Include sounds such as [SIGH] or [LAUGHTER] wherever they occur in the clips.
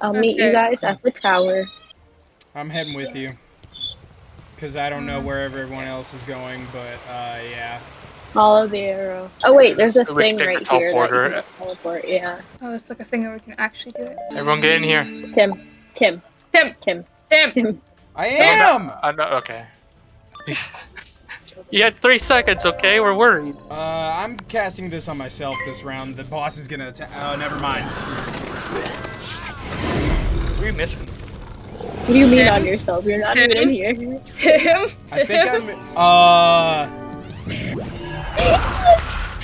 I'll meet you guys at the tower. I'm heading with you. Cause I don't know where everyone else is going, but uh, yeah. Follow the arrow. Oh wait, there's a We thing right here that you can just teleport. Yeah. Oh, it's like a thing where we can actually do it. Everyone get in here. Tim. Tim. Tim, Tim. Tim. Tim. I am. I'm not okay. [LAUGHS] you had three seconds, okay? We're worried. Uh, I'm casting this on myself this round. The boss is gonna attack. Oh, never mind. What are you missing? What do you mean Tim. on yourself? You're not Tim. even in here. Tim. I think I'm. Uh,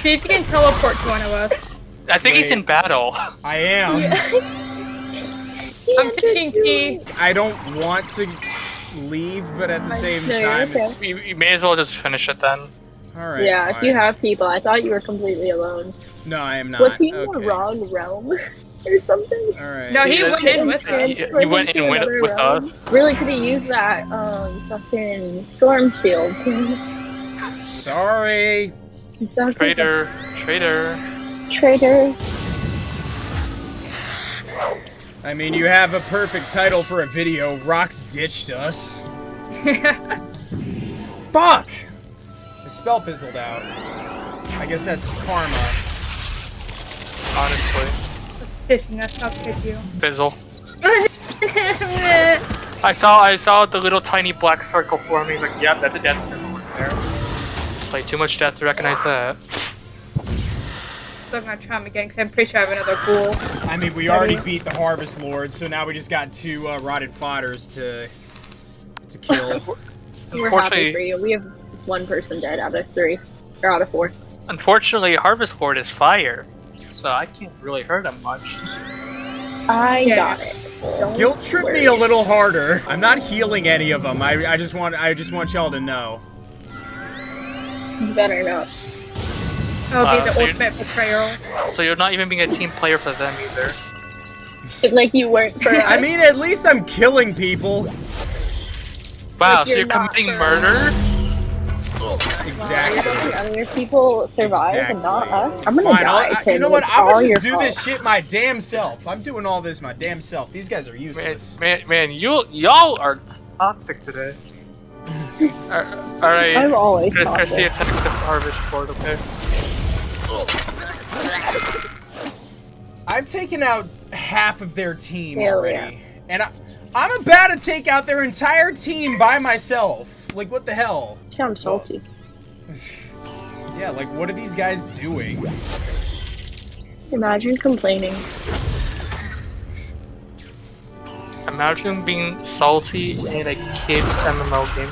See if you can teleport to one of us. I think he's in battle. I am. [LAUGHS] I'm taking T. I don't want to leave, but at the same No, you're time, okay. You, you may as well just finish it then. all right. yeah, if you have people, I thought you were completely alone. No, I am not. Was he in okay. the wrong realm [LAUGHS] or something? All right. No, he He went in with us. He, he went in with, with us. Really could have used that um fucking storm shield. Sorry. It's okay. Traitor, traitor. Traitor. I mean, you have a perfect title for a video. Rox ditched us. [LAUGHS] Fuck! The spell fizzled out. I guess that's karma. Honestly, Didn't that's not good you. fizzle. [LAUGHS] I saw, I saw the little tiny black circle forming. Like, yep, that's a death fizzle right there. Play too much death to recognize that. So I'm gonna try him again because I'm pretty sure I have another ghoul. I mean, we already beat the Harvest Lord, so now we just got two uh, rotted fodders to to kill. [LAUGHS] We're happy for Unfortunately, you. We have one person dead out of three. Or out of four. unfortunately, Harvest Lord is fire, so I can't really hurt him much. I Yeah. got it. Don't Guilt trip worry. me a little harder. I'm not healing any of them. I, I just want I just want y'all to know. You better not. That'll Uh, be the so you- ultimate betrayal. So you're not even being a team player for them either. Like you weren't for us. I mean, at least I'm killing people. Wow, Like so you're you're committing for- murder? You're Exactly. letting other people survive and not us. I'm gonna Fine, die. I- you know what? I'm gonna just do fault. this shit my damn self. I'm doing all this my damn self. These guys are Man, useless. man, man, you y'all are toxic today. [LAUGHS] All right, I'm always Chris, Christy, toxic. attack the Harvest Lord, okay? I've taken out half of their team Hell already, and I, I'm about to take out their entire team by myself. Like, what the hell? Sounds salty. [LAUGHS] yeah, like, what are these guys doing? Imagine complaining. Imagine being salty in a kid's MMO game.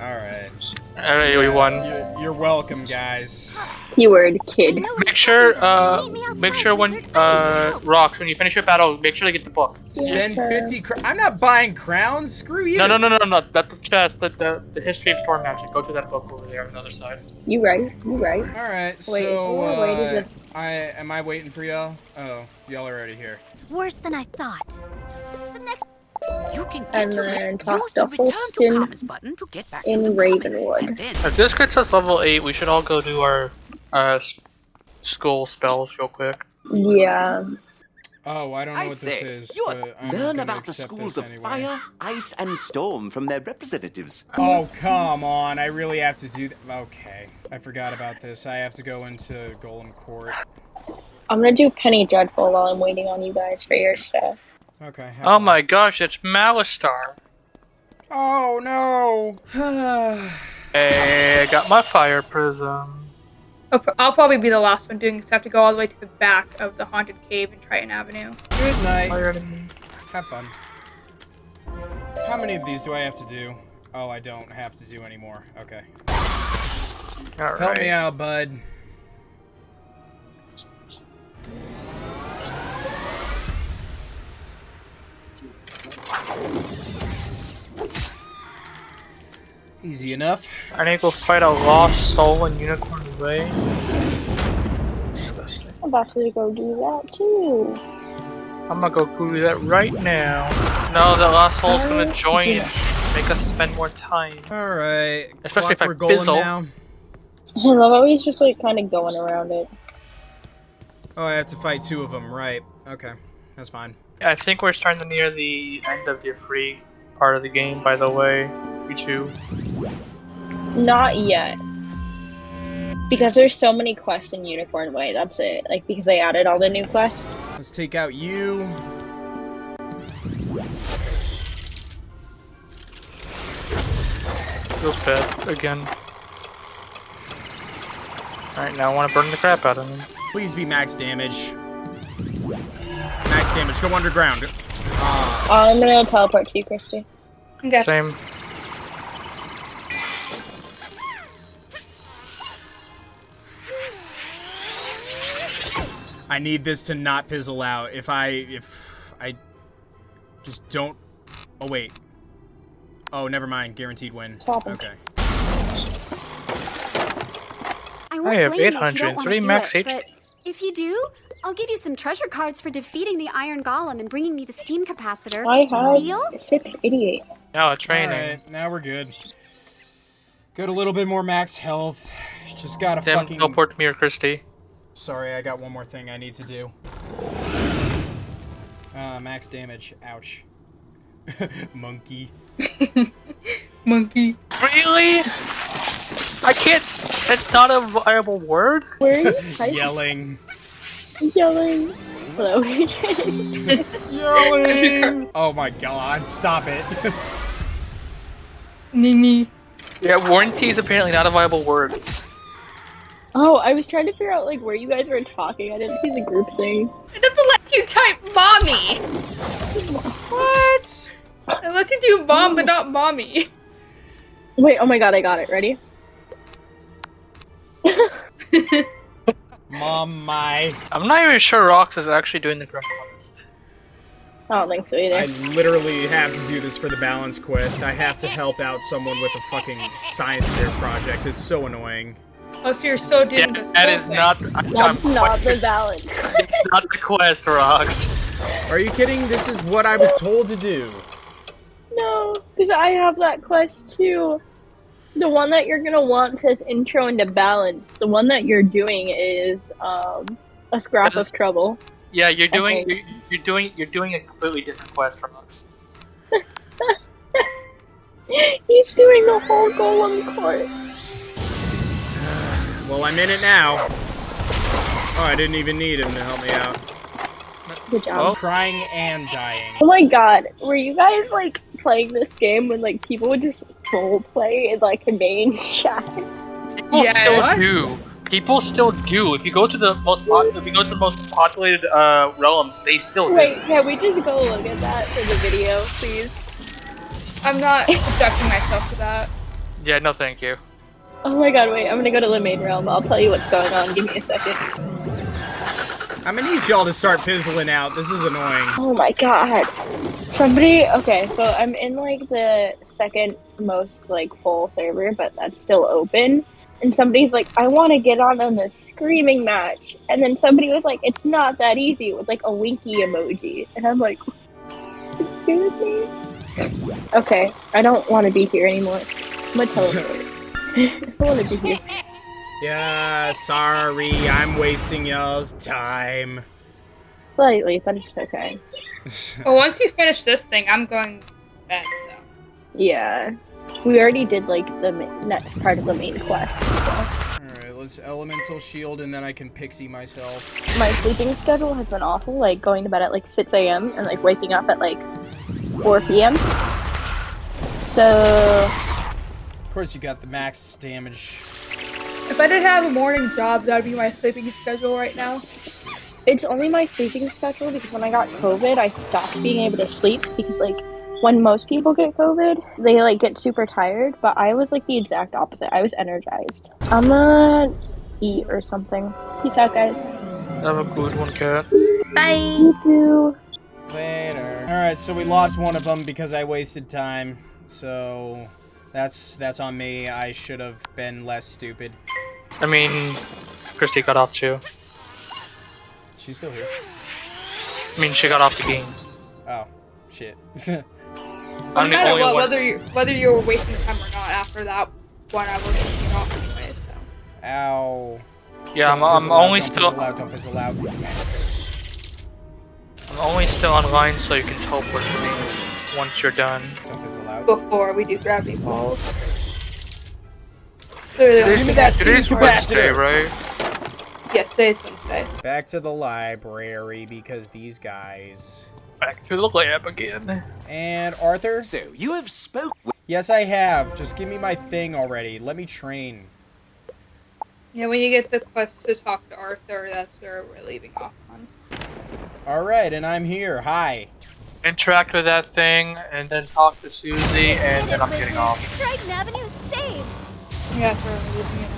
All right. All right, we won. You're, you're welcome, guys. Keyword kid. Make sure, uh, make sure when, uh, Rox when you finish your battle, make sure to get the book. Spend Yeah. 50 cr- I'm not buying crowns. Screw you. No, no, no, no, no. That's the chest. The, the the history of storm magic. Go to that book over there on the other side. You right. You right. All right. So, oh, wait, uh, I am I waiting for y'all? Oh, y'all are already here. It's worse than I thought. The next you can get And your then use talk the to return to button to get back in to the comments, Ravenwood. If this gets us level eight, we should all go do our, uh, s- school spells real quick. Yeah. Oh, I don't know I what this is, you but I'm learn about the schools of anyway. fire, ice, and storm from their representatives. Oh, come on. I really have to do that. Okay. I forgot about this. I have to go into Golem Court. I'm gonna do Penny Dreadful while I'm waiting on you guys for your stuff. Okay. Oh fun. my gosh, it's Malistaire. Oh, no. [SIGHS] Hey, I got my fire prism. I'll, I'll probably be the last one doing this. I have to go all the way to the back of the haunted cave in Triton Avenue. Good night. Have fun. How many of these do I have to do? Oh, I don't have to do anymore. Okay. All Help me out, bud. Easy enough. I need to go fight a lost soul in Unicorn Way. Disgusting. I'm about to go do that too. I'm gonna go do that right now. No, the lost soul's gonna join and make us spend more time. Alright. Especially if I Clockwork Golem fizzle. now. [LAUGHS] I love how he's just like kind of going around it. Oh, I have to fight two of them, right. Okay, that's fine. I think we're starting to near the end of the free part of the game, by the way. You two. Not yet. Because there's so many quests in Unicorn Way, that's it. Like, because they added all the new quests. Let's take out you. Feels bad again. Alright, now I want to burn the crap out of him. Please be max damage. Max damage, go underground. Uh, I'm gonna teleport to you, Christy. Okay. Same. I need this to not fizzle out. If I, if I just don't, oh wait. Oh, never mind, guaranteed win. Stop it. Okay. I won't have blame you if you don't 800, wanna three do max it, HP. but if you do, I'll give you some treasure cards for defeating the Iron Golem and bringing me the steam capacitor. I have Deal? 688. Now training. Alright, now we're good. Got a little bit more max health. Just gotta Tim, fucking... teleport me or Christy. Sorry, I got one more thing I need to do. Uh, max damage. Ouch. [LAUGHS] Monkey. [LAUGHS] Monkey. Really? I can't. s- That's not a viable word. Where are you? [LAUGHS] Yelling. Yelling. Hello. Yelling! oh my god, stop it. Mimi. Yeah, warranty is apparently not a viable word. Oh, I was trying to figure out like where you guys were talking. I didn't see the group thing. It doesn't let you type mommy. what? It lets you do mom, but not mommy. Wait, oh my god, I got it. Ready? Mom, my. I'm not even sure Rox is actually doing the correct ones. I don't think so either. I literally have to do this for the balance quest. I have to help out someone with a fucking science fair project. It's so annoying. Oh, so you're still Yeah, doing this? that is not. I- I'm That's not the quite- balance. [LAUGHS] not the quest, Rox. Are you kidding? This is what I was told to do. no, because I have that quest too. The one that you're gonna want says intro into balance. The one that you're doing is um a scrap That is- of trouble. Yeah, you're doing. Okay. You're, you're doing. You're doing a completely different quest from us. [LAUGHS] He's doing the whole golem court. Well, I'm in it now. Oh, I didn't even need him to help me out. Good job. I'm crying and dying. Oh my god, were you guys like playing this game when like people would just role play in like the main [LAUGHS] chat? People Yes. still What? do. People still do. If you go to the most, pop- if you go to the most populated uh, realms, they still do. Wait, can we just go look at that for the video, please? I'm not subjecting myself to that. Yeah, no, thank you. Oh my god, wait, I'm gonna go to the main realm. I'll tell you what's going on. Give me a second. I'm gonna need y'all to start fizzling out. This is annoying. Oh my god. Somebody, okay, so I'm in like the second most like full server, but that's still open. And somebody's like, I want to get on in the screaming match. And then somebody was like, it's not that easy with like a winky emoji. And I'm like, excuse me? Okay, I don't want to be here anymore. I'm gonna [LAUGHS] teleport. I don't want to be here. Yeah, sorry, I'm wasting y'all's time. Slightly, but it's okay. [LAUGHS] Well, once you finish this thing, I'm going to bed, so. Yeah. We already did like the next part of the main quest. Alright, let's elemental shield and then I can pixie myself. my sleeping schedule has been awful, like going to bed at like 6 a.m. and like waking up at like 4 p.m. So, Of course, you got the max damage. If I didn't have a morning job, that'd be my sleeping schedule right now. it's only my sleeping schedule because when I got COVID, I stopped being able to sleep because like when most people get COVID, they like get super tired, but I was like the exact opposite. I was energized. I'm gonna eat or something. Peace out, guys. Have a good one, cat. Bye. You too. Later. Alright, so we lost one of them because I wasted time. So that's that's on me. I should have been less stupid. I mean, Christy got off too. She's still here. I mean, she got off the game. Oh, shit. [LAUGHS] No I'm the matter only what, one. whether you whether you were wasting time or not, after that one, I was taking off anyway. So Ow. Yeah, I'm, Don't I'm fizzle out, only don't still Fizzle out, don't fizzle. Yes. I'm only still online, so you can teleport to me once you're done. Don't fizzle out. Before we do gravity falls. Literally, Give me that steam Today's Wednesday, capacitor. right? yes, today's Wednesday. Back to the library because these guys. Back to the lab again. And Arthur? So, you have spoke with Yes, I have. Just give me my thing already. Let me train. Yeah, when you get the quest to talk to Arthur, that's where we're leaving off on. Alright, and I'm here. Hi. Interact with that thing, and then talk to Susie, and then I'm getting off. Triton Avenue is saved. Yeah, that's where we're leaving it.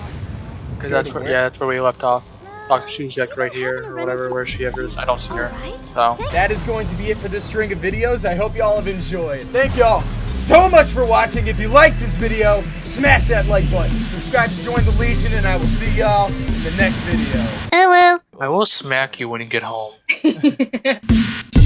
Because that's where, where? yeah, that's where we left off. Talk to Susie like right here, or whatever, where she ever is. I don't see her. So, That is going to be it for this string of videos. I hope y'all have enjoyed. Thank y'all so much for watching. If you liked this video, smash that like button. Subscribe to join the Legion, and I will see y'all in the next video. I will smack you when you get home. [LAUGHS]